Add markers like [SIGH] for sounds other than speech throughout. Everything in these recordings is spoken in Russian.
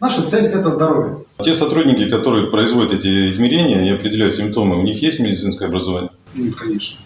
Наша цель – это здоровье. Те сотрудники, которые производят эти измерения и определяют симптомы, у них есть медицинское образование? Нет, конечно.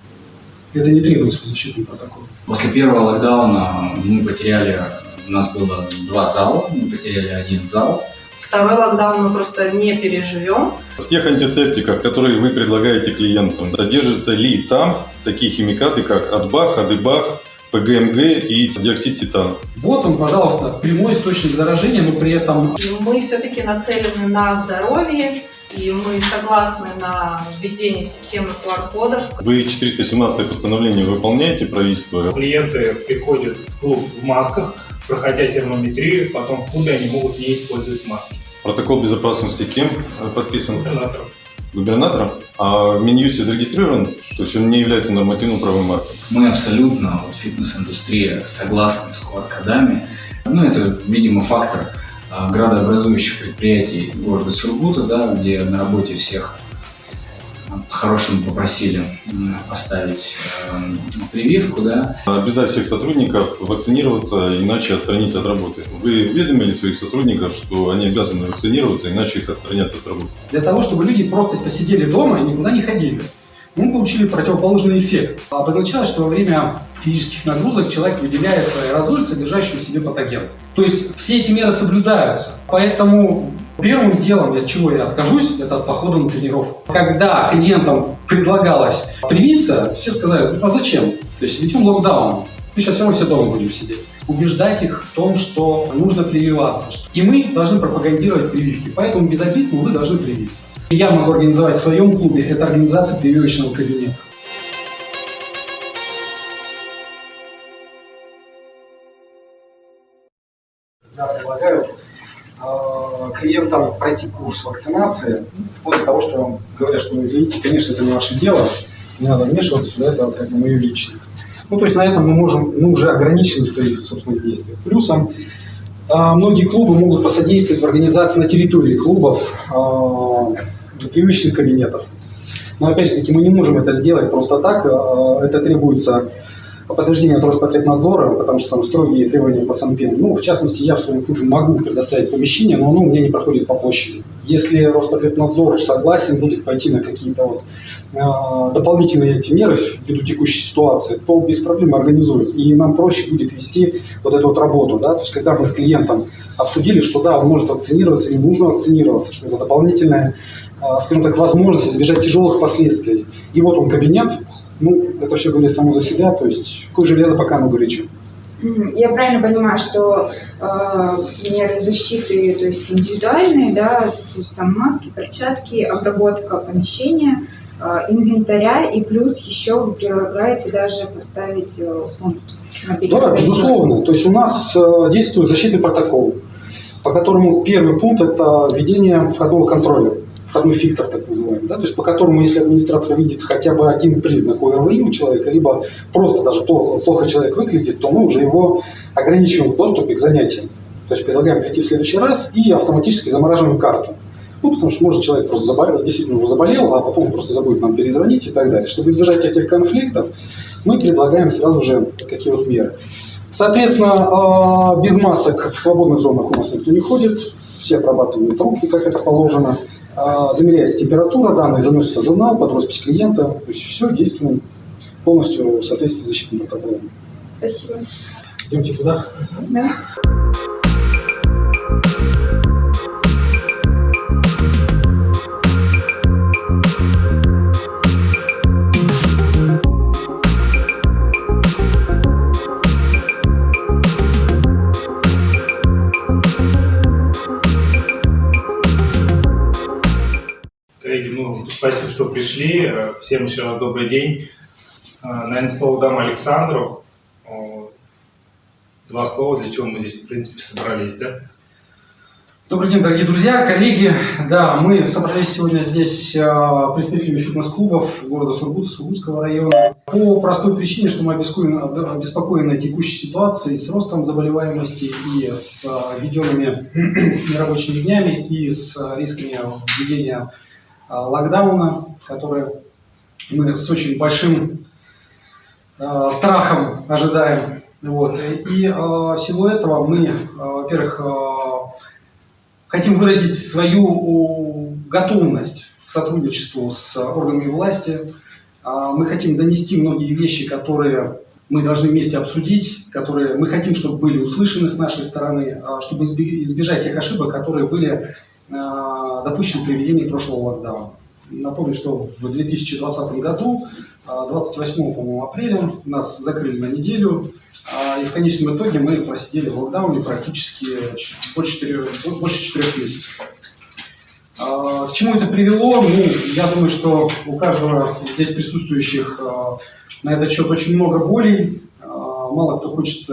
Это не требуется по защитному протоколу. После первого локдауна мы потеряли, у нас было два зала, мы потеряли один зал. Второй локдаун мы просто не переживем. В тех антисептиках, которые вы предлагаете клиентам, содержатся ли там такие химикаты, как Адбах, Адыбах, ПГМГ и диоксид титана? Вот он, пожалуйста, прямой источник заражения, но при этом И мы все-таки нацелены на здоровье, и мы согласны на введение системы QR-кодов. Вы 417 постановление выполняете правительство? Клиенты приходят в клуб в масках, проходя термометрию, потом в клубе они могут не использовать маски. Протокол безопасности кем подписан? Губернатором. Губернатором? А в Минюсте зарегистрирован? То есть он не является нормативным правовым актом? Мы абсолютно, вот, фитнес-индустрия, согласны с QR-кодами. Ну, это, видимо, фактор а, градообразующих предприятий города Сургута, да, где на работе всех по-хорошему попросили м, поставить э, прививку, да, Обязать всех сотрудников вакцинироваться, иначе отстранить от работы. Вы уведомили своих сотрудников, что они обязаны вакцинироваться, иначе их отстранят от работы? для того, чтобы люди просто посидели дома и никуда не ходили. Мы получили противоположный эффект. Обозначалось, что во время физических нагрузок человек выделяет аэрозоль, содержащий в себе патоген. То есть все эти меры соблюдаются. Поэтому первым делом, от чего я откажусь, это от похода на тренировку. Когда клиентам предлагалось привиться, все сказали, ну а зачем? То есть ведем локдаун. Мы сейчас все равно все дома будем сидеть. Убеждать их в том, что нужно прививаться. И мы должны пропагандировать прививки. Поэтому без обид, вы должны привиться. Я могу организовать в своем клубе, это организация прививочного кабинета. Клиентам пройти курс вакцинации, вплоть до того, что говорят, что, ну, извините, конечно, это не ваше дело, не надо вмешиваться сюда, это как бы мое личное. Ну, то есть на этом мы можем, мы уже ограничены в своих собственных действиях. Плюсом э, многие клубы могут посодействовать в организации на территории клубов э, привычных кабинетов. Но опять же таки мы не можем это сделать просто так. э, Это требуется подтверждение от Роспотребнадзора, потому что там строгие требования по Санпину. Ну, в частности, я в своем клубе могу предоставить помещение, но оно у меня не проходит по площади. Если Роспотребнадзор согласен будет пойти на какие-то вот э, дополнительные эти меры ввиду текущей ситуации, то без проблем организует. И нам проще будет вести вот эту вот работу. Да? То есть, когда мы с клиентом обсудили, что да, он может вакцинироваться или нужно вакцинироваться, что это дополнительная, э, скажем так, возможность избежать тяжелых последствий. И вот он кабинет, ну, это все говорит само за себя, то есть какое железо, пока оно горячо. Я правильно понимаю, что э, меры защиты, то есть индивидуальные, да, те же самые маски, перчатки, обработка помещения, э, инвентаря, и плюс еще вы предлагаете даже поставить э, пункт мобильного Да, безусловно. То есть у нас э, действует защитный протокол, по которому первый пункт – это введение входного контроля, входной фильтр так называемый, да, то есть по которому, если администратор видит хотя бы один признак ОРВИ у человека, либо просто даже плохо, плохо человек выглядит, то мы уже его ограничиваем в доступе к занятиям. То есть предлагаем прийти в следующий раз и автоматически замораживаем карту. Ну, потому что, может, человек просто заболел, действительно уже заболел, а потом просто забудет нам перезвонить и так далее. Чтобы избежать этих конфликтов, мы предлагаем сразу же такие вот меры. Соответственно, э, без масок в свободных зонах у нас никто не ходит, все обрабатывают руки, как это положено. Э, Замеряется температура, данные заносятся в журнал под роспись клиента. То есть все действуем полностью в соответствии с защитным протоколом. Спасибо. Идемте туда. Да. Спасибо, что пришли. Э, Всем еще раз добрый день. Э, Наверное, слово дам Александру. Э, Два слова, для чего мы здесь, в принципе, собрались, да? Добрый день, дорогие друзья, коллеги. Да, мы собрались сегодня здесь представителями фитнес-клубов города Сургута, Сургутского района. По простой причине, что мы обеспокоены, об- обеспокоены текущей ситуацией с ростом заболеваемости и с введенными [CLEARS THROAT] нерабочими днями, и с рисками введения локдауна, который мы с очень большим э, страхом ожидаем. Вот. И э, в силу этого мы, э, во-первых, э, хотим выразить свою готовность к сотрудничеству с органами власти. Мы хотим донести многие вещи, которые мы должны вместе обсудить, которые мы хотим, чтобы были услышаны с нашей стороны, чтобы избежать тех ошибок, которые были а, допущены при введении прошлого локдауна. Напомню, что в 2020 году, 28 апреля, нас закрыли на неделю, и в конечном итоге мы просидели в локдауне практически больше 4, больше 4 месяцев. К чему это привело? Ну, я думаю, что у каждого здесь присутствующих на этот счет очень много болей. Мало кто хочет,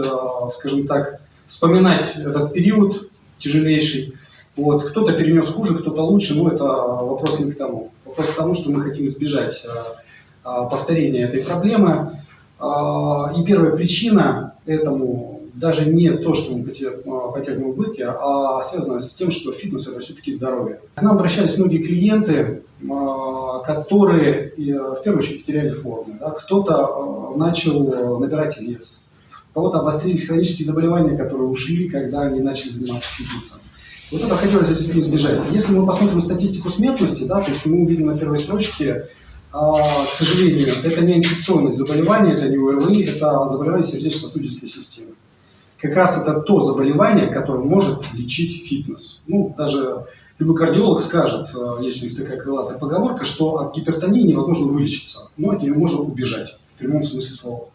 скажем так, вспоминать этот период тяжелейший. Вот. Кто-то перенес хуже, кто-то лучше, но это вопрос не к тому. Вопрос к тому, что мы хотим избежать повторения этой проблемы. И первая причина этому даже не то, что мы потерпим убытки, а связано с тем, что фитнес – это все-таки здоровье. К нам обращались многие клиенты, а, которые в первую очередь потеряли форму. Кто-то а, начал набирать вес, у кого-то обострились хронические заболевания, которые ушли, когда они начали заниматься фитнесом. Вот это хотелось избежать. Если мы посмотрим статистику смертности, да, то есть мы увидим на первой строчке а, к сожалению, это не инфекционное заболевание, это не ОРВИ, это заболевание сердечно-сосудистой системы как раз это то заболевание, которое может лечить фитнес. Ну, даже любой кардиолог скажет, э, есть у них такая крылатая поговорка, что от гипертонии невозможно вылечиться, но от нее можно убежать, в прямом смысле слова.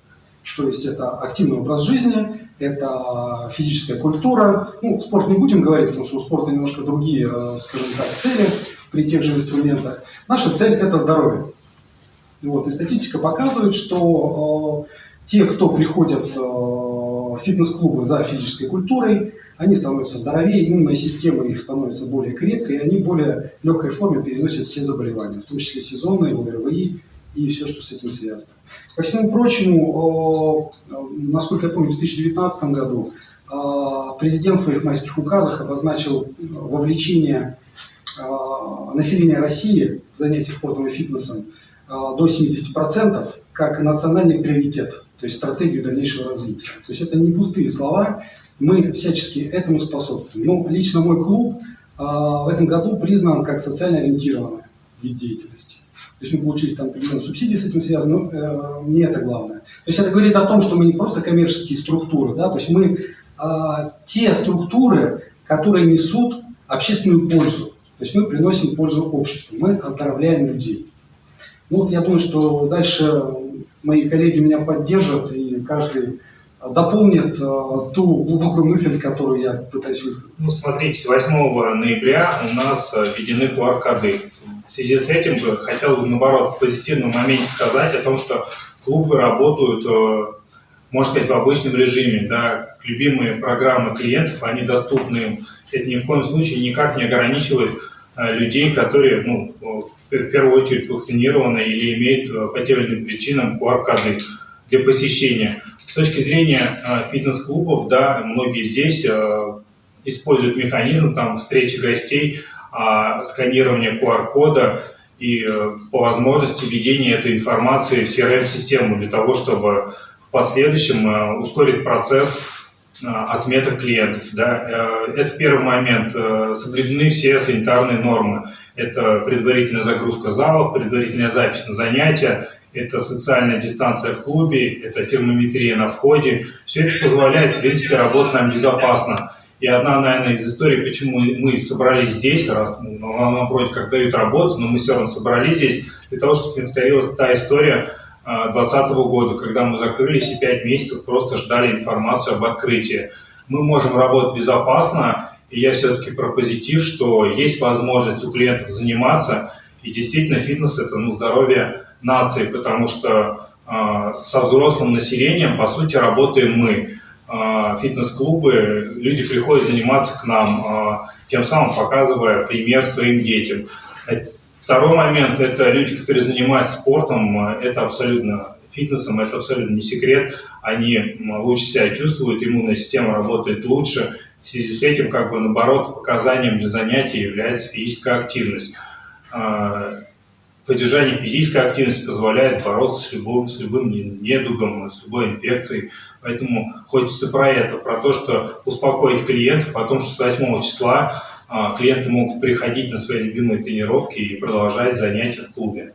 То есть это активный образ жизни, это физическая культура. Ну, спорт не будем говорить, потому что у спорта немножко другие, э, скажем так, цели при тех же инструментах. Наша цель – это здоровье. Вот, и статистика показывает, что э, те, кто приходят э, фитнес-клубы за физической культурой, они становятся здоровее, иммунная система их становится более крепкой, и они в более легкой форме переносят все заболевания, в том числе сезонные, ОРВИ и все, что с этим связано. Ко всему прочему, насколько я помню, в 2019 году президент в своих майских указах обозначил вовлечение населения России в занятия спортом и фитнесом до 70% как национальный приоритет то есть стратегию дальнейшего развития. То есть это не пустые слова, мы всячески этому способствуем. Ну, лично мой клуб э, в этом году признан как социально ориентированный вид деятельности. То есть мы получили там определенные субсидии с этим связаны, но э, не это главное. То есть это говорит о том, что мы не просто коммерческие структуры, да, то есть мы э, те структуры, которые несут общественную пользу. То есть мы приносим пользу обществу, мы оздоровляем людей. Ну вот я думаю, что дальше мои коллеги меня поддержат, и каждый дополнит э, ту глубокую мысль, которую я пытаюсь высказать. Ну, смотрите, 8 ноября у нас э, введены QR-коды. В связи с этим бы хотел бы, наоборот, в позитивном моменте сказать о том, что клубы работают, э, можно сказать, в обычном режиме. Да, любимые программы клиентов, они доступны им. Это ни в коем случае никак не ограничивает людей, которые ну, в первую очередь вакцинированы или имеют э, по тем или иным причинам QR-коды для посещения. С точки зрения э, фитнес-клубов, да, многие здесь э, используют механизм там, встречи гостей, а, сканирования QR-кода и по возможности введения этой информации в CRM-систему для того, чтобы в последующем ускорить процесс отметок клиентов. Да. Это первый момент. Соблюдены все санитарные нормы. Это предварительная загрузка залов, предварительная запись на занятия, это социальная дистанция в клубе, это термометрия на входе. Все это позволяет, в принципе, работать нам безопасно. И одна, наверное, из историй, почему мы собрались здесь, раз ну, нам вроде как дают работу, но мы все равно собрались здесь, для того, чтобы повторилась та история 2020 а, года, когда мы закрылись и 5 месяцев просто ждали информацию об открытии. Мы можем работать безопасно, и я все-таки про позитив, что есть возможность у клиентов заниматься, и действительно фитнес – это ну, здоровье нации, потому что э, со взрослым населением, по сути, работаем мы. Э, фитнес-клубы, люди приходят заниматься к нам, э, тем самым показывая пример своим детям. Второй момент – это люди, которые занимаются спортом, это абсолютно фитнесом, это абсолютно не секрет, они лучше себя чувствуют, иммунная система работает лучше, в связи с этим, как бы наоборот, показанием для занятий является физическая активность. Поддержание физической активности позволяет бороться с любым, с любым недугом, с любой инфекцией. Поэтому хочется про это, про то, что успокоить клиентов о том, что с 8 числа а, клиенты могут приходить на свои любимые тренировки и продолжать занятия в клубе.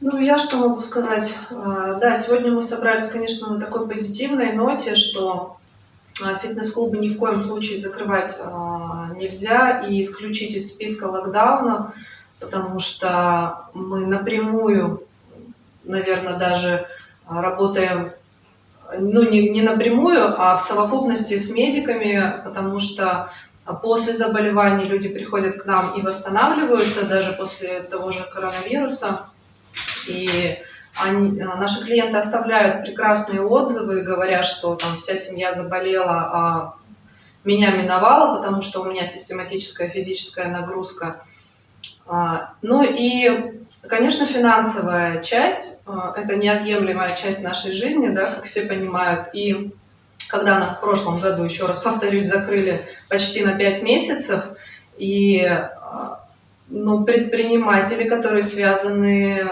Ну, я что могу сказать? А, Да, сегодня мы собрались, конечно, на такой позитивной ноте, что а, фитнес-клубы ни в коем случае закрывать нельзя и исключить из списка локдауна, потому что мы напрямую, наверное, даже а, работаем, ну, не, не напрямую, а в совокупности с медиками, потому что после заболеваний люди приходят к нам и восстанавливаются, даже после того же коронавируса. И они, а, наши клиенты оставляют прекрасные отзывы, говоря, что там вся семья заболела, а меня миновало, потому что у меня систематическая физическая нагрузка. А, Ну и, конечно, финансовая часть а, – это неотъемлемая часть нашей жизни, да, как все понимают. И когда нас в прошлом году, еще раз повторюсь, закрыли почти на 5 месяцев, и а, ну, предприниматели, которые связаны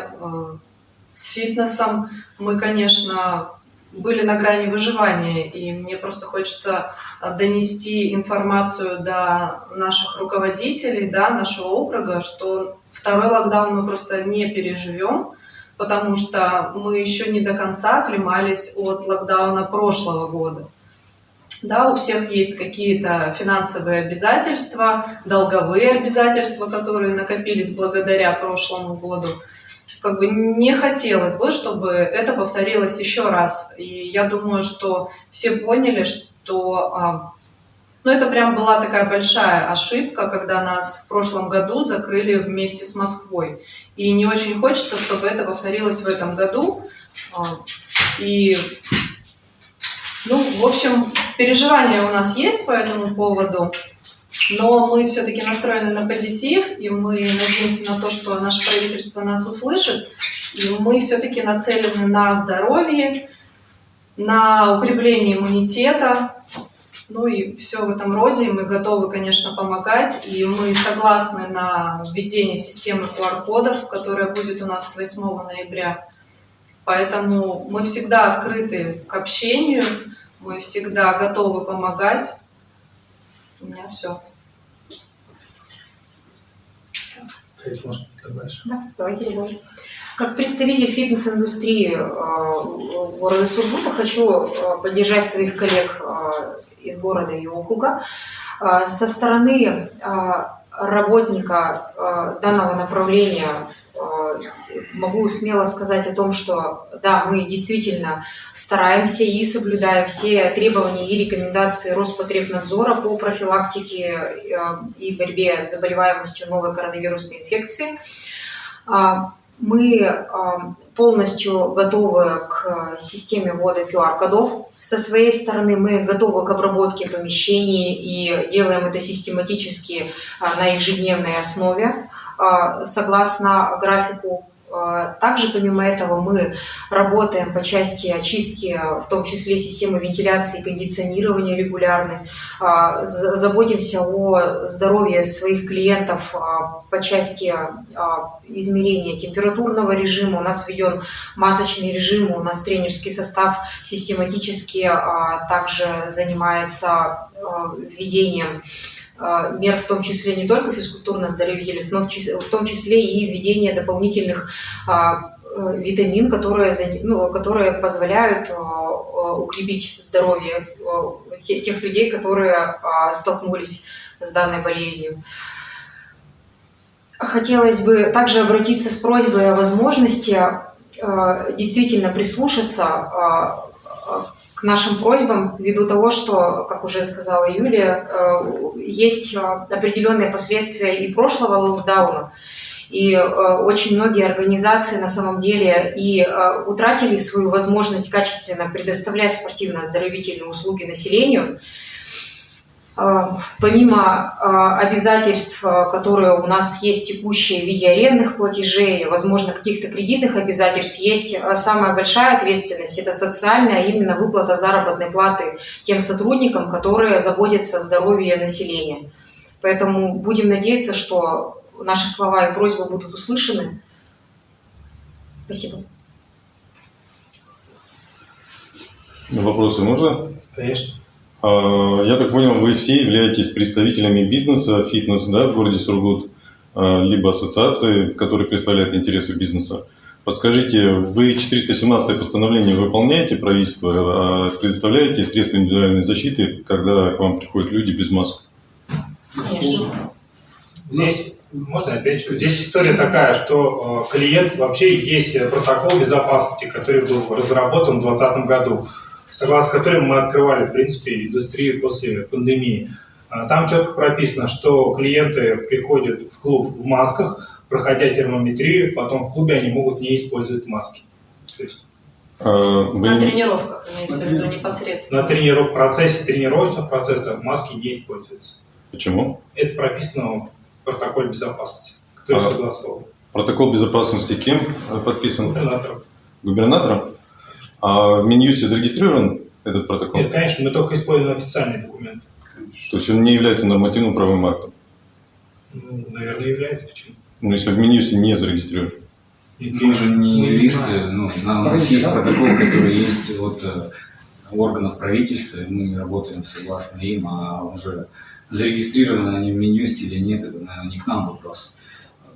с фитнесом, мы, конечно, были на грани выживания, и мне просто хочется э, донести информацию до наших руководителей, да, нашего округа, что второй локдаун мы просто не переживем, потому что мы еще не до конца оклемались от локдауна прошлого года. Да, у всех есть какие-то финансовые обязательства, долговые обязательства, которые накопились благодаря прошлому году. Как бы не хотелось бы, чтобы это повторилось еще раз. И я думаю, что все поняли, что а, ну, это прям была такая большая ошибка, когда нас в прошлом году закрыли вместе с Москвой. И не очень хочется, чтобы это повторилось в этом году. А, И ну, в общем, переживания у нас есть по этому поводу, но мы все-таки настроены на позитив, и мы надеемся на то, что наше правительство нас услышит, и мы все-таки нацелены на здоровье, на укрепление иммунитета, ну и все в этом роде. Мы готовы, конечно, помогать, и мы согласны на введение системы QR-кодов, которая будет у нас с 8 ноября. Поэтому мы всегда открыты к общению, мы всегда готовы помогать. У меня все. Да, давайте продолжим. Как представитель фитнес-индустрии э, города Сургута хочу э, поддержать своих коллег э, из города и округа. Со стороны работника данного направления могу смело сказать о том, что да, мы действительно стараемся и соблюдаем все требования и рекомендации Роспотребнадзора по профилактике э, и борьбе с заболеваемостью новой коронавирусной инфекции. А, Мы а, полностью готовы к системе ввода QR-кодов. Со своей стороны мы готовы к обработке помещений и делаем это систематически а, на ежедневной основе согласно графику. А, Также, помимо этого, мы работаем по части очистки, в том числе системы вентиляции и кондиционирования регулярной. А, за- Заботимся о здоровье своих клиентов а, по части измерения температурного режима. У нас введен масочный режим, у нас тренерский состав систематически также занимается введением мер, в том числе не только физкультурно-здоровительных, но в том числе и введение дополнительных а, э, витамин, которые, ну, которые позволяют а, а, укрепить здоровье а, те- тех людей, которые а, столкнулись с данной болезнью. Хотелось бы также обратиться с просьбой о возможности действительно прислушаться нашим просьбам ввиду того, что, как уже сказала Юлия, э, есть э, определенные последствия и прошлого локдауна. И э, очень многие организации на самом деле и утратили свою возможность качественно предоставлять спортивно-оздоровительные услуги населению. Э, Помимо э, обязательств, э, которые у нас есть текущие в виде арендных платежей, возможно, каких-то кредитных обязательств, есть самая большая ответственность, это социальная, а именно выплата заработной платы тем сотрудникам, которые заботятся о здоровье населения. Поэтому будем надеяться, что наши слова и просьбы будут услышаны. Спасибо. Вопросы можно? Конечно. А, Я так понял, вы все являетесь представителями бизнеса, фитнес, да, в городе Сургут, а, либо ассоциации, которые представляют интересы бизнеса. Подскажите, вы 417 постановление выполняете правительство, а предоставляете средства индивидуальной защиты, когда к вам приходят люди без масок? Конечно. Здесь, можно я отвечу? Здесь история такая, что э, клиент, вообще есть протокол безопасности, который был разработан в 2020 году, согласно которому мы открывали, в принципе, индустрию после пандемии. А Там четко прописано, что клиенты приходят в клуб в масках, проходя термометрию, потом в клубе они могут не использовать маски. То есть А, вы- На тренировках имеется в виду непосредственно. на трениров... в процессе тренировочных процессов маски не используются. Почему? Это прописано в протоколе безопасности, который А. согласован Протокол безопасности кем подписан? губернатором. Губернатором? А в Минюсте зарегистрирован этот протокол? Нет, конечно, мы только используем официальные документы. То есть он не является нормативным правовым актом? Ну, наверное, является почему. Ну, если в Минюсте не зарегистрирован. Мы же не Мы юристы, ну, у нас есть протокол, который есть от э, органов правительства, и мы работаем согласно им, а уже зарегистрированы они в Минюсте или нет, это, наверное, не к нам вопрос.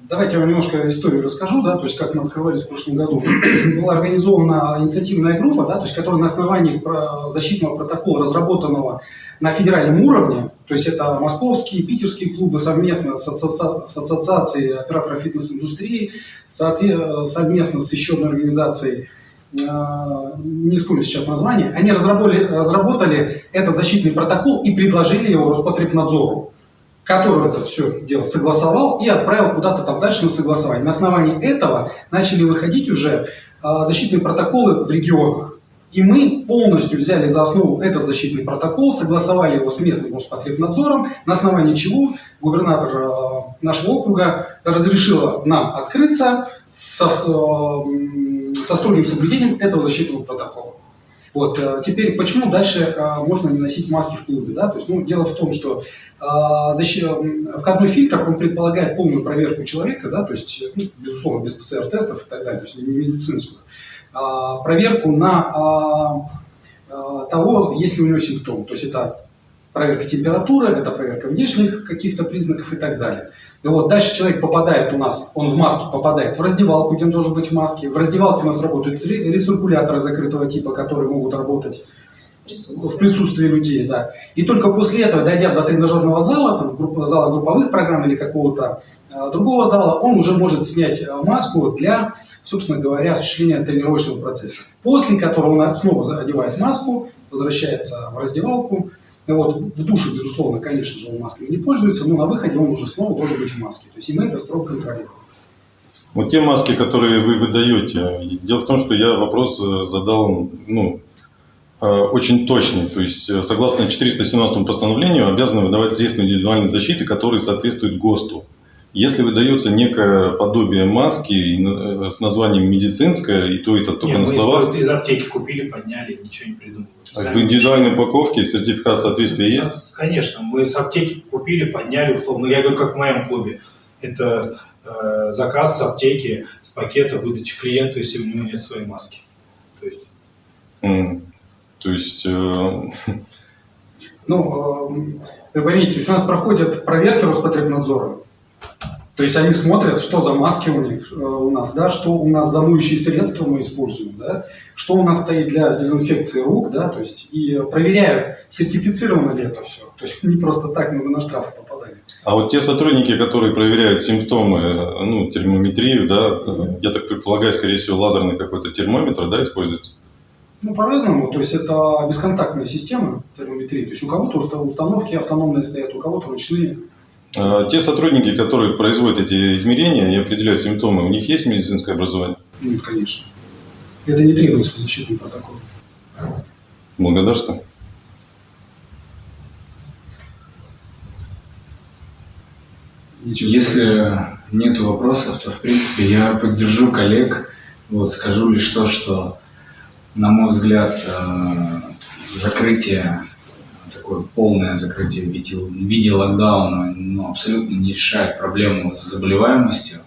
Давайте я вам немножко историю расскажу, да, то есть как мы открывались в прошлом году. [CLEARS THROAT] Была организована инициативная группа, да, то есть которая на основании защитного протокола, разработанного на федеральном уровне, то есть это московские, питерские клубы совместно с, ассоци- с ассоциацией операторов фитнес-индустрии, совместно с еще одной организацией, э, не вспомню сейчас название, они разработали, разработали этот защитный протокол и предложили его Роспотребнадзору который это все дело согласовал и отправил куда-то там дальше на согласование. На основании этого начали выходить уже а, защитные протоколы в регионах. И мы полностью взяли за основу этот защитный протокол, согласовали его с местным Роспотребнадзором, на основании чего губернатор а, нашего округа разрешила нам открыться со, а, со строгим соблюдением этого защитного протокола. Вот, э, теперь, почему дальше э, можно не носить маски в клубе? Да? То есть, ну, дело в том, что э, входной фильтр, он предполагает полную проверку человека, да, то есть, ну, безусловно, без ПЦР-тестов и так далее, то есть не медицинскую, а, проверку на а, а, того, есть ли у него симптомы. То есть это проверка температуры, это проверка внешних каких-то признаков и так далее. И вот дальше человек попадает у нас, он в маске попадает в раздевалку, где он должен быть в маске. В раздевалке у нас работают ре- рециркуляторы закрытого типа, которые могут работать в присутствии людей, да. И только после этого, дойдя до тренажерного зала, там, группа- зала групповых программ или какого-то э, другого зала, он уже может снять э, маску для, собственно говоря, осуществления тренировочного процесса. После которого он снова одевает маску, возвращается в раздевалку. Вот, в душе, безусловно, конечно же, он маской не пользуется, но на выходе он уже снова должен быть в маске. То есть и мы это строго контролируем. Вот те маски, которые вы выдаете, дело в том, что я вопрос э, задал, ну, э, очень точный. То есть, э, согласно 417 постановлению, обязаны выдавать средства индивидуальной защиты, которые соответствуют ГОСТу. Если выдается некое подобие маски с названием медицинская, и то это только Не, на словах, из аптеки купили, подняли, ничего не придумали. А в индивидуальной упаковке сертификат соответствия есть? Конечно, мы с аптеки купили, подняли условно. Я говорю, как в моем клубе. Это э, заказ с аптеки, с пакета выдачи клиенту, если у него нет своей маски. То есть М. То есть, э, Ну, э, вы есть у нас проходят проверки Роспотребнадзора. То есть они смотрят, что за маски у них, э, у нас, да, что у нас за моющие средства мы используем, да, что у нас стоит для дезинфекции рук, да, то есть и проверяют, сертифицировано ли это все. То есть не просто так мы на штрафы попадаем. А вот те сотрудники, которые проверяют симптомы, ну, термометрию, да, э, я так предполагаю, скорее всего, лазерный какой-то термометр, да, используется? Ну, по-разному, то есть это бесконтактная система термометрии. То есть у кого-то уста- установки автономные стоят, у кого-то ручные. А Те сотрудники, которые производят эти измерения и определяют симптомы, у них есть медицинское образование? Нет, конечно. Это не требуется по защитному протоколу. Благодарствую. Если нет вопросов, то, в принципе, я поддержу коллег. Вот, скажу лишь то, что, на мой взгляд, э, закрытие, такое полное закрытие в виде, в виде локдауна ну, абсолютно не решает проблему с заболеваемостью.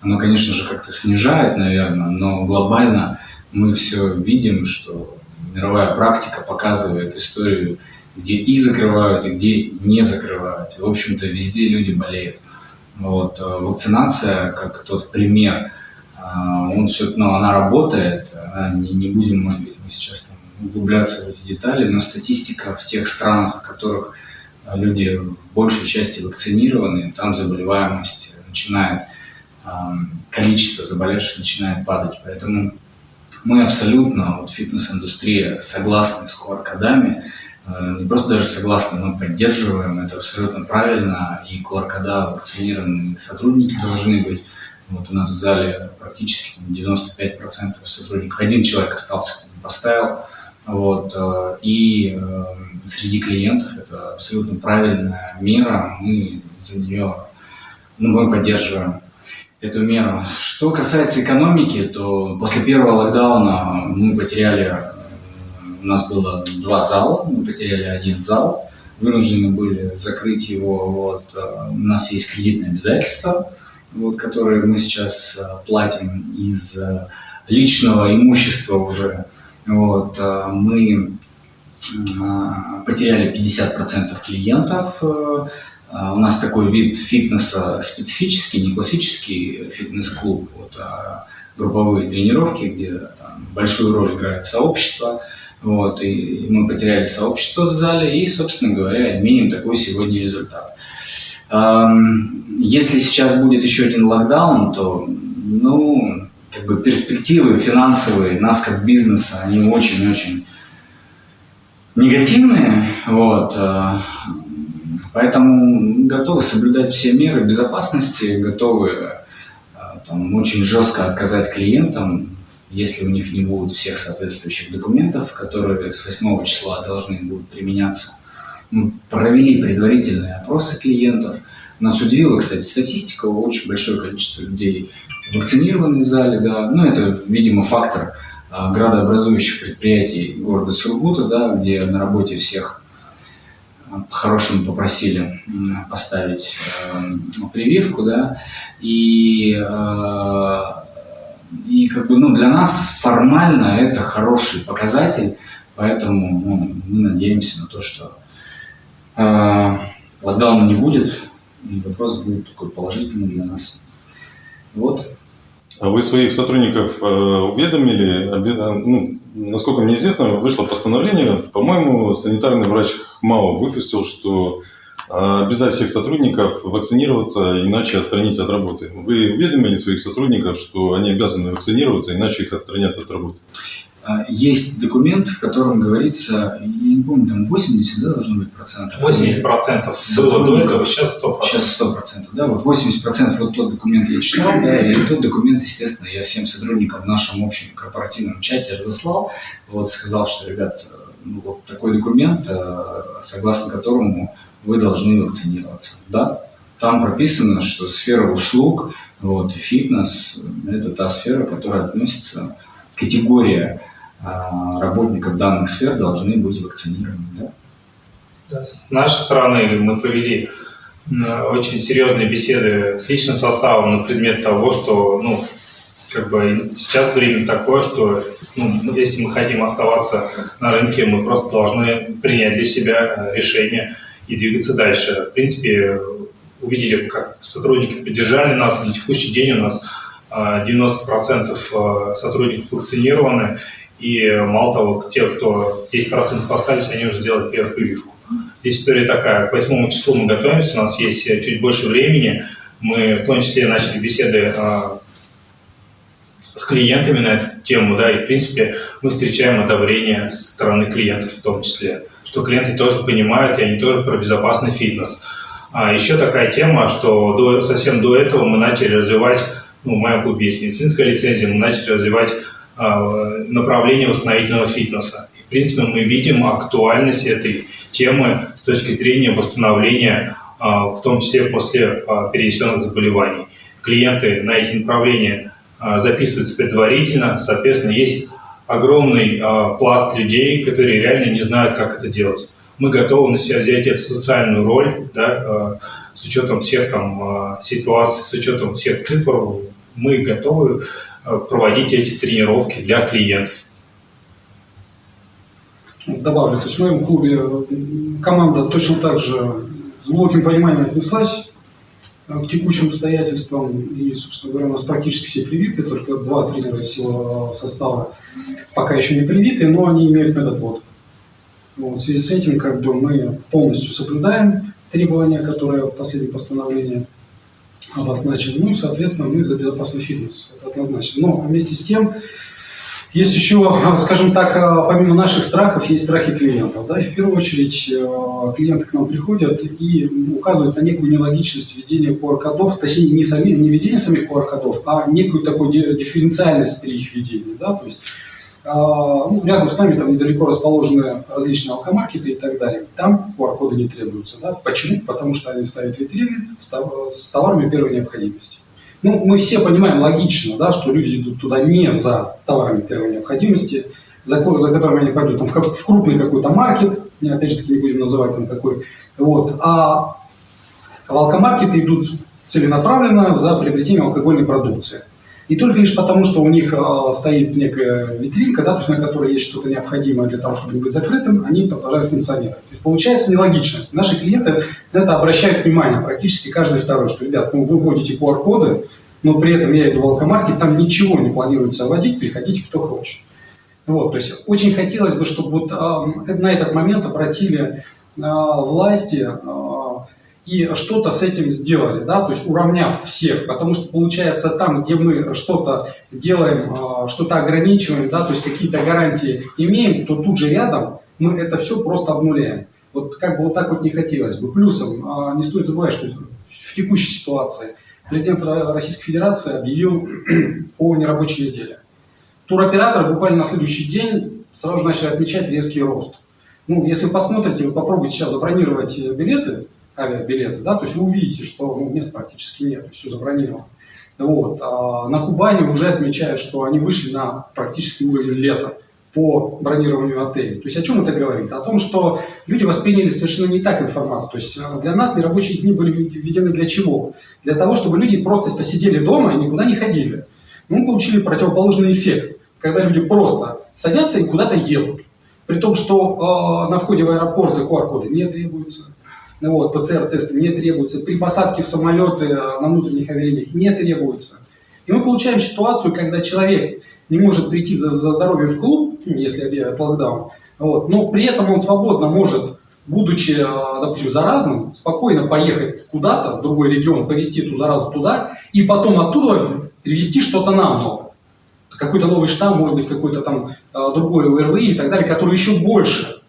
Оно, конечно же, как-то снижает, наверное, но глобально мы все видим, что мировая практика показывает историю где и закрывают, и где не закрывают. в общем-то, везде люди болеют. Вот. Э, вакцинация, как тот пример, э, он все, ну, она работает, не, не будем, может быть, мы сейчас углубляться в эти детали, но статистика в тех странах, в которых люди в большей части вакцинированы, там заболеваемость начинает, количество заболевших начинает падать. Поэтому мы абсолютно, вот фитнес-индустрия, согласны с QR-кодами, э, не просто даже согласны, мы поддерживаем, это абсолютно правильно, и QR-кода вакцинированные сотрудники должны быть. Вот у нас в зале практически 95% сотрудников, один человек остался, поставил, вот, э, и э, среди клиентов это абсолютно правильная мера, мы за нее, ну, мы поддерживаем эту меру. Что касается экономики, то после первого локдауна мы потеряли, э, у нас было два зала, мы потеряли один зал, вынуждены были закрыть его, вот, у нас есть кредитные обязательства, вот, которые мы сейчас платим из личного имущества уже, вот, э, мы э, потеряли 50% клиентов. Э, у нас такой вид фитнеса специфический, не классический фитнес-клуб, вот, а групповые тренировки, где там, большую роль играет сообщество. Вот, и мы потеряли сообщество в зале и, собственно говоря, имеем такой сегодня результат. Если сейчас будет еще один локдаун, то, ну, как бы перспективы финансовые нас как бизнеса, они очень-очень негативные, вот, э, поэтому готовы соблюдать все меры безопасности, готовы э, там, очень жестко отказать клиентам, если у них не будут всех соответствующих документов, которые с 8 числа должны будут применяться. Мы провели предварительные опросы клиентов. Нас удивила, кстати, статистика, очень большое количество людей вакцинированы в зале, да, ну это, видимо, фактор а, градообразующих предприятий города Сургута, да, где на работе всех а, по-хорошему попросили поставить э, прививку, да, и, и как бы, ну, для нас формально это хороший показатель, поэтому ну, мы надеемся на то, что э, локдауна не будет, и вопрос будет такой положительный для нас. Вот. А вы своих сотрудников э, уведомили? Ну, насколько мне известно, вышло постановление, по-моему, санитарный врач ХМАО выпустил, что э, обязать всех сотрудников вакцинироваться, иначе отстранить от работы. Вы уведомили своих сотрудников, что они обязаны вакцинироваться, иначе их отстранят от работы? А, есть документ, в котором говорится, я не помню, там 80, да, должно быть процентов? 80 процентов было до этого, сейчас 100 Сейчас 100 процентов, да, вот 80 процентов, вот тот документ я читал, да, и тот документ, естественно, я всем сотрудникам в нашем общем корпоративном чате разослал, вот, сказал, что, ребят, ну, вот такой документ, э, согласно которому вы должны вакцинироваться, да, там прописано, что сфера услуг, вот, фитнес – это та сфера, которая относится категория работников данных сфер должны быть вакцинированы. Да? Да, с нашей стороны мы провели очень серьезные беседы с личным составом на предмет того, что ну, как бы сейчас время такое, что ну, если мы хотим оставаться на рынке, мы просто должны принять для себя решение и двигаться дальше. В принципе, увидели, как сотрудники поддержали нас. На текущий день у нас 90% а, сотрудников вакцинированы, и мало того, те, кто 10% остались, они уже сделали первую прививку. Здесь история такая. К 8 числу мы готовимся, у нас есть чуть больше времени. Мы в том числе начали беседы а, с клиентами на эту тему, да, и в принципе мы встречаем одобрение со стороны клиентов в том числе, что клиенты тоже понимают, и они тоже про безопасный фитнес. А еще такая тема, что до, совсем до этого мы начали развивать, ну, в моем клубе есть медицинская лицензия, мы начали развивать Э, направление восстановительного фитнеса. И, в принципе, мы видим актуальность этой темы с точки зрения восстановления, э, в том числе после э, перенесенных заболеваний. Клиенты на эти направления записываются предварительно, соответственно, есть огромный пласт людей, которые реально не знают, как это делать. Мы готовы на себя взять эту социальную роль, да, с учетом всех там ситуаций, с учетом всех цифр, мы готовы проводить эти тренировки для клиентов. добавлю. То есть в моем клубе команда точно так же с глубоким пониманием отнеслась э, к текущим обстоятельствам. И, собственно говоря, у нас практически все привиты, только два тренера из состава пока еще не привиты, но они имеют метод вот. вот. В связи с этим как бы мы полностью соблюдаем требования, которые в последнем постановлении обозначены. Ну и, соответственно, мы за безопасный фитнес. Это однозначно. Но вместе с тем, есть еще, скажем так, э, помимо наших страхов, есть страхи клиентов. Да? И в первую очередь э, клиенты к нам приходят и указывают на некую нелогичность введения QR-кодов, точнее не, сами, не введение самих QR-кодов, а некую такую дифференциальность при их введении. Да? То есть ну, рядом с нами там недалеко расположены различные алкомаркеты и так далее. Там QR-коды не требуются. Да? Почему? Потому что они ставят витрины с товарами первой необходимости. Ну, мы все понимаем логично, да, что люди идут туда не за товарами первой необходимости, за, за которыми они пойдут там, в, в крупный какой-то маркет, опять же таки не будем называть там какой, вот, а в алкомаркеты идут целенаправленно за приобретением алкогольной продукции. И только лишь потому, что у них э, стоит некая витринка, да, то есть на которой есть что-то необходимое для того, чтобы быть закрытым, они продолжают функционировать. То есть получается нелогичность. Наши клиенты на это обращают внимание, практически каждый второй, что, ребят, ну, вы вводите QR-коды, но при этом я иду в алкомаркет, там ничего не планируется вводить, приходите кто хочет. Вот, то есть очень хотелось бы, чтобы вот э, на этот момент обратили э, власти э, и что-то с этим сделали, да, то есть уравняв всех, потому что получается там, где мы что-то делаем, э, что-то ограничиваем, да, то есть какие-то гарантии имеем, то тут же рядом мы это все просто обнуляем. Вот как бы вот так вот не хотелось бы. Плюсом, э, не стоит забывать, что в текущей ситуации – президент Российской Федерации объявил [CLEARS THROAT] о нерабочей неделе. Туроператоры буквально на следующий день сразу же начали отмечать резкий рост. Ну, если вы посмотрите, вы попробуйте сейчас забронировать билеты, авиабилеты, да, то есть вы увидите, что ну, мест практически нет, все забронировано. Вот. А на Кубани уже отмечают, что они вышли на практически уровень лета по бронированию отелей. То есть о чем это говорит? О том, что люди восприняли совершенно не так информацию. То есть э, для нас нерабочие дни были введены для чего? Для того, чтобы люди просто посидели дома и никуда не ходили. Мы получили противоположный эффект, когда люди просто садятся и куда-то едут. При том, что э, на входе в аэропорты QR-коды не требуются, вот, ПЦР-тесты не требуются, при посадке в самолеты э, на внутренних авиалиниях не требуется. И мы получаем ситуацию, когда человек не может прийти за, за здоровье в клуб, ну, если объявят локдаун, вот, но при этом он свободно может, будучи, э, допустим, заразным, спокойно поехать куда-то, в другой регион, повезти эту заразу туда, и потом оттуда привезти что-то нам новое. Какой-то новый штамм, может быть, какой-то там э, другой ОРВИ и так далее, который еще больше,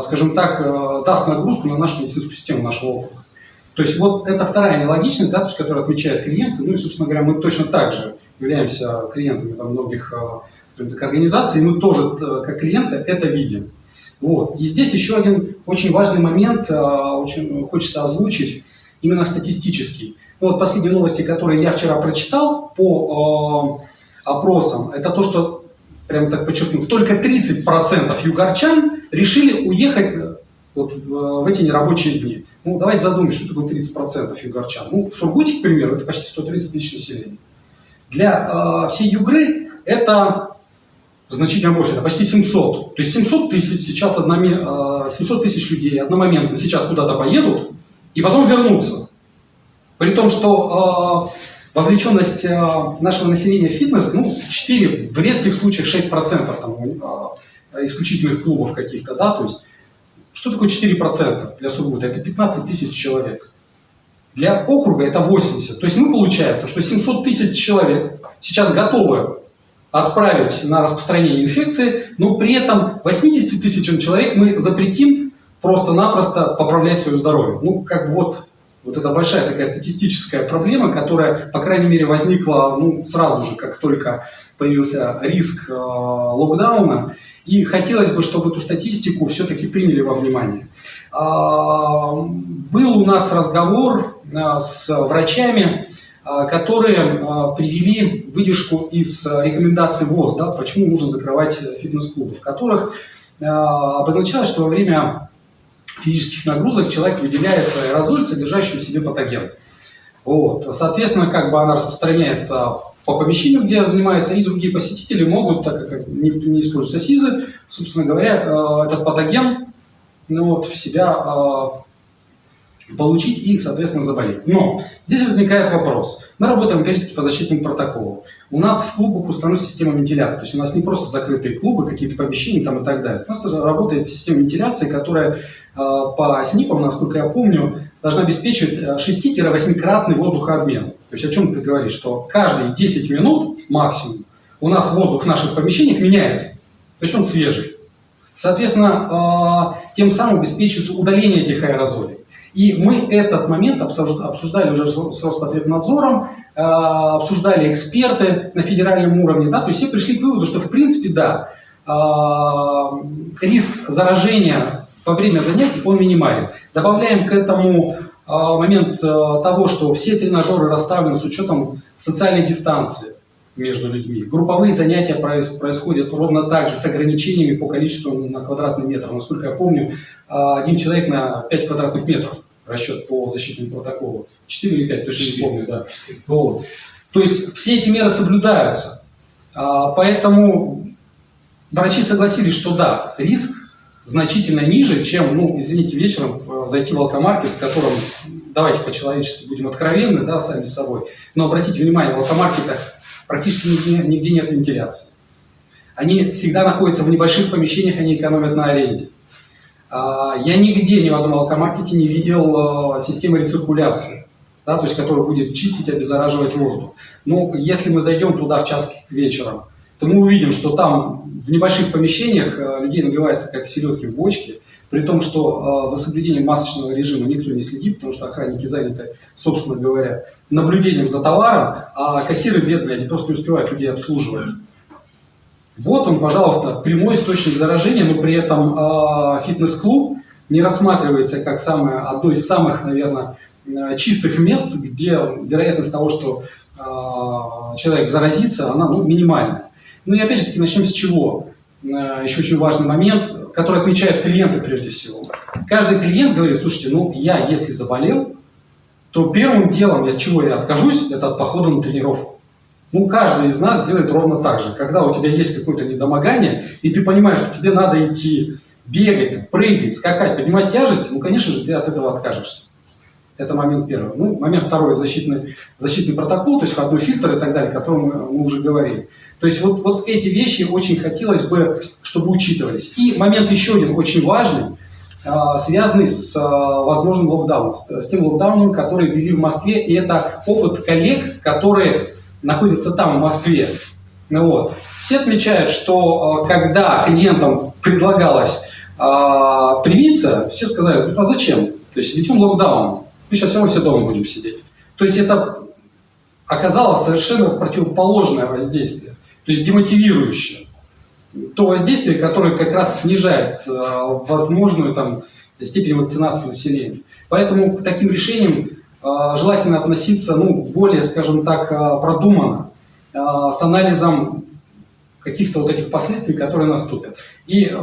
скажем так, даст нагрузку на нашу медицинскую систему нашего округа. То есть вот это вторая нелогичность, да, то есть, которую отмечают клиенты. Ну и, собственно говоря, мы точно так же являемся клиентами там, многих скажем так, организаций, и мы тоже, э, как клиенты, это видим. Вот. И здесь еще один очень важный момент, э, очень хочется озвучить, именно статистический. Ну, вот последние новости, которые я вчера прочитал по э, опросам, это то, что, прямо так подчеркну, только 30% югорчан решили уехать э, вот в, в эти нерабочие дни. Ну, давайте задумаемся, что такое 30% югорчан. Ну, в Сургуте, к примеру, это почти 130 тысяч населения. Для э, всей Югры это значительно больше, это почти 700. То есть 700 тысяч сейчас, одноми, 700 тысяч людей одномоментно сейчас куда-то поедут и потом вернутся. При том, что э, вовлеченность э, нашего населения в фитнес, ну, 4, в редких случаях 6% там, э, исключительных клубов каких-то, да, то есть, что такое 4% для Сургута? Это 15 тысяч человек. Для округа это 80. То есть мы получается, что 700 тысяч человек сейчас готовы отправить на распространение инфекции, но при этом 80 тысячам человек мы запретим просто-напросто поправлять свое здоровье. Ну, как вот, вот это большая такая статистическая проблема, которая, по крайней мере, возникла ну, сразу же, как только появился риск э, локдауна. И хотелось бы, чтобы эту статистику все-таки приняли во внимание. А, был у нас разговор э, с врачами, а, которые а, привели выдержку из рекомендаций ВОЗ, да, почему нужно закрывать э, фитнес-клубы, в которых обозначалось, что во время физических нагрузок человек выделяет аэрозоль, содержащий в себе патоген. Вот. Соответственно, как бы она распространяется по помещению, где занимается, и другие посетители могут, так как не, не используются СИЗы, собственно говоря, э, этот патоген ну, вот, в себя э, получить и, соответственно, заболеть. Но здесь возникает вопрос. Мы работаем, опять-таки, по защитному протоколу. У нас в клубах установлена система вентиляции. То есть у нас не просто закрытые клубы, какие-то помещения там и так далее. У нас работает система вентиляции, которая э, по СНИПам, насколько я помню, должна обеспечивать 6-8-кратный воздухообмен. То есть о чем ты говоришь? Что каждые 10 минут максимум у нас воздух в наших помещениях меняется. То есть он свежий. Соответственно, э, тем самым обеспечивается удаление этих аэрозолей. И мы этот момент обсуждали уже с Роспотребнадзором, э, обсуждали эксперты на федеральном уровне, да, то есть все пришли к выводу, что в принципе, да, э, риск заражения во время занятий он минимален. Добавляем к этому момент того, что все тренажеры расставлены с учетом социальной дистанции между людьми. Групповые занятия происходят ровно так же, с ограничениями по количеству на квадратный метр. Насколько я помню, а, один человек на 5 квадратных метров расчет по защитному протоколу. 4 или 5, точно не помню, да. Вот. То есть все эти меры соблюдаются. А, поэтому врачи согласились, что да, риск значительно ниже, чем, ну, извините, вечером э, зайти в алкомаркет, в котором, давайте по-человечески будем откровенны, да, сами с собой. Но обратите внимание, в алкомаркетах практически нигде, нигде нет вентиляции. Они всегда находятся в небольших помещениях, они экономят на аренде. А, я нигде, ни в одном алкомаркете не видел а, системы рециркуляции, да, то есть которая будет чистить, обеззараживать воздух. Но если мы зайдем туда в час вечером, то мы увидим, что там в небольших помещениях а, людей набивается как селедки в бочке, при том, что за соблюдением масочного режима никто не следит, потому что охранники заняты, собственно говоря, наблюдением за товаром, а кассиры бедные, они просто не успевают людей обслуживать. Вот он, пожалуйста, прямой источник заражения, но при этом э, фитнес-клуб не рассматривается как самое, одно из самых, наверное, чистых мест, где вероятность того, что э, человек заразится, она ну, минимальная. Ну и опять же таки начнем с чего? Э, еще очень важный момент, который отмечают клиенты прежде всего. Каждый клиент говорит, слушайте, ну я если заболел, то первым делом, от чего я откажусь, это от похода на тренировку. Ну, каждый из нас делает ровно так же. Когда у тебя есть какое-то недомогание, и ты понимаешь, что тебе надо идти бегать, прыгать, скакать, поднимать тяжести, ну, конечно же, ты от этого откажешься. Это момент первый. Ну, момент второй, защитный, защитный протокол, то есть входной фильтр и так далее, о котором мы уже говорили. То есть вот, вот эти вещи очень хотелось бы, чтобы учитывались. И момент еще один очень важный, а, связанный с а, возможным локдауном, с тем локдауном, который ввели в Москве. И это опыт коллег, которые находится там, в Москве. Ну, вот. Все отмечают, что э, когда клиентам предлагалось э, привиться, все сказали, ну а зачем? То есть ведем локдаун, мы сейчас все равно все дома будем сидеть. То есть это оказалось совершенно противоположное воздействие, то есть демотивирующее. То воздействие, которое как раз снижает э, возможную там, степень вакцинации населения. Поэтому к таким решениям а, желательно относиться ну, более, скажем так, а, продуманно, с анализом каких-то вот этих последствий, которые наступят. И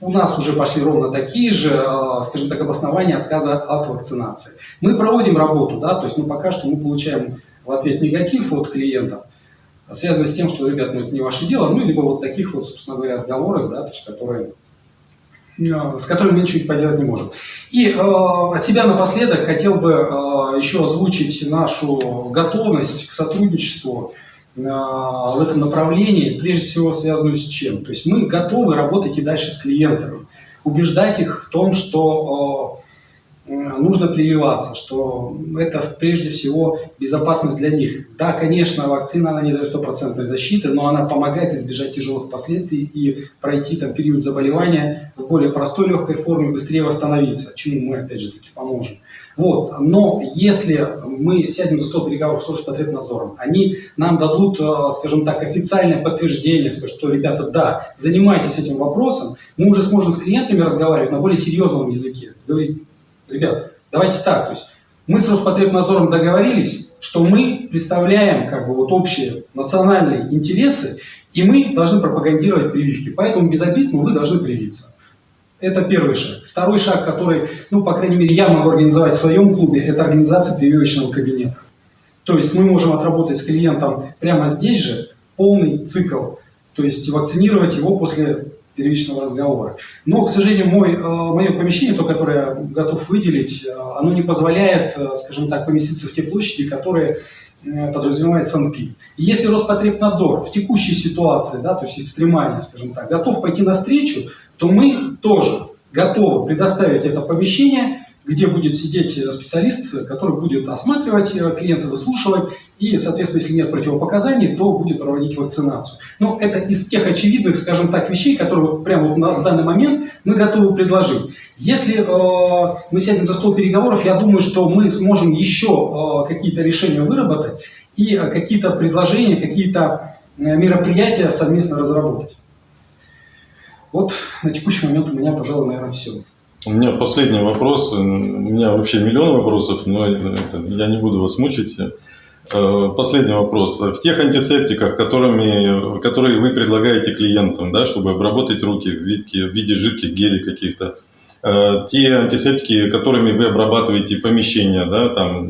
у нас уже пошли ровно такие же, скажем так, обоснования отказа от вакцинации. Мы проводим работу, да, то есть ну, пока что мы получаем в ответ негатив от клиентов, связанный с тем, что, ребят, ну это не ваше дело, ну, либо вот таких вот, собственно говоря, отговорок, да, то есть, которые Э, с которым мы ничего поделать не можем. И э, от себя напоследок хотел бы э, еще озвучить нашу готовность к сотрудничеству э, в этом направлении, прежде всего связанную с чем? То есть мы готовы работать и дальше с клиентами, убеждать их в том, что Э, нужно прививаться, что это прежде всего безопасность для них. Да, конечно, вакцина она не дает стопроцентной защиты, но она помогает избежать тяжелых последствий и пройти там, период заболевания в более простой легкой форме, быстрее восстановиться, чему мы опять же таки поможем. Вот. Но если мы сядем за стол переговоров с Роспотребнадзором, они нам дадут, э, скажем так, официальное подтверждение, скажут, что, ребята, да, занимайтесь этим вопросом, мы уже сможем с клиентами разговаривать на более серьезном языке. Говорить, ребят, давайте так, то есть мы с Роспотребнадзором договорились, что мы представляем как бы вот общие национальные интересы, и мы должны пропагандировать прививки. Поэтому без обид, но вы должны привиться. Это первый шаг. Второй шаг, который, ну, по крайней мере, я могу организовать в своем клубе, это организация прививочного кабинета. То есть мы можем отработать с клиентом прямо здесь же полный цикл, то есть вакцинировать его после первичного разговора. Но, к сожалению, мой, э, мое помещение, то, которое я готов выделить, э, оно не позволяет, э, скажем так, поместиться в те площади, которые подразумевает Санпин. И если Роспотребнадзор в текущей ситуации, да, то есть экстремальной, скажем так, готов пойти навстречу, то мы тоже готовы предоставить это помещение где будет сидеть э, специалист, который будет осматривать э, клиента, выслушивать, и, соответственно, если нет противопоказаний, то будет проводить вакцинацию. Но это из тех очевидных, скажем так, вещей, которые вот прямо вот на, в данный момент мы готовы предложить. Если э, мы сядем за стол переговоров, я думаю, что мы сможем еще э, какие-то решения выработать и э, какие-то предложения, какие-то э, мероприятия совместно разработать. Вот на текущий момент у меня, пожалуй, наверное, все. У меня последний вопрос. У меня вообще миллион вопросов, но я не буду вас мучить. Э, последний вопрос. В тех антисептиках, которыми, которые вы предлагаете клиентам, да, чтобы обработать руки в виде, в виде жидких гелей каких-то, э, те антисептики, которыми вы обрабатываете помещения, да, там,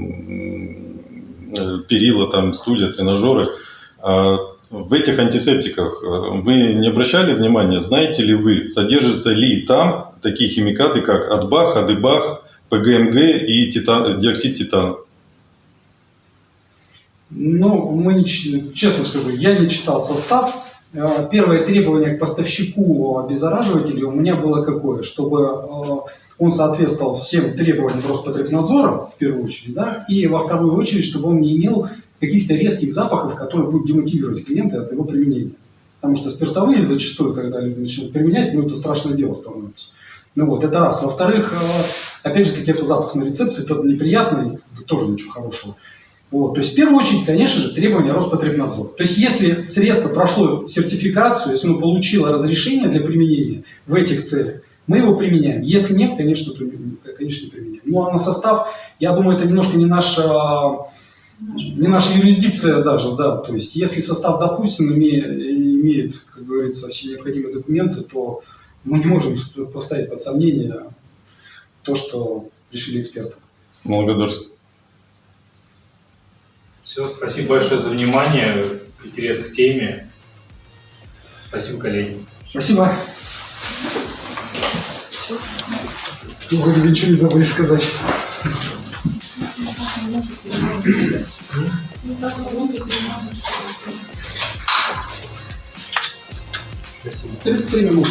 э, перила, там, стулья, тренажеры, в этих антисептиках вы не обращали внимания, знаете ли вы, содержится ли там такие химикаты, как Адбах, Адыбах, ПГМГ и титан, диоксид титана? Ну, мы не, честно скажу, я не читал состав. Э, первое требование к поставщику обеззараживателей у меня было какое? Чтобы э, он соответствовал всем требованиям Роспотребнадзора, в первую очередь, да, и во вторую очередь, чтобы он не имел каких-то резких запахов, которые будут демотивировать клиента от его применения. Потому что спиртовые зачастую, когда люди начинают применять, ну это страшное дело становится. Ну вот, это раз. Во-вторых, э, опять же таки, это запах на рецепции, это неприятный, тоже ничего хорошего. Вот. То есть, в первую очередь, конечно же, требования Роспотребнадзора. То есть, если средство прошло сертификацию, если оно получило разрешение для применения в этих целях, мы его применяем. Если нет, конечно, то конечно, не применяем. Ну, а на состав, я думаю, это немножко не наша, не наша юрисдикция даже, да. То есть, если состав, допустим, имеет, имеет как говорится, все необходимые документы, то мы не можем поставить под сомнение то, что решили эксперты. Благодарствую. Все, спасибо большое за внимание, интерес к теме. Спасибо, коллеги. Спасибо. Ну, вроде ничего не забыли сказать. Спасибо. 33 минуты.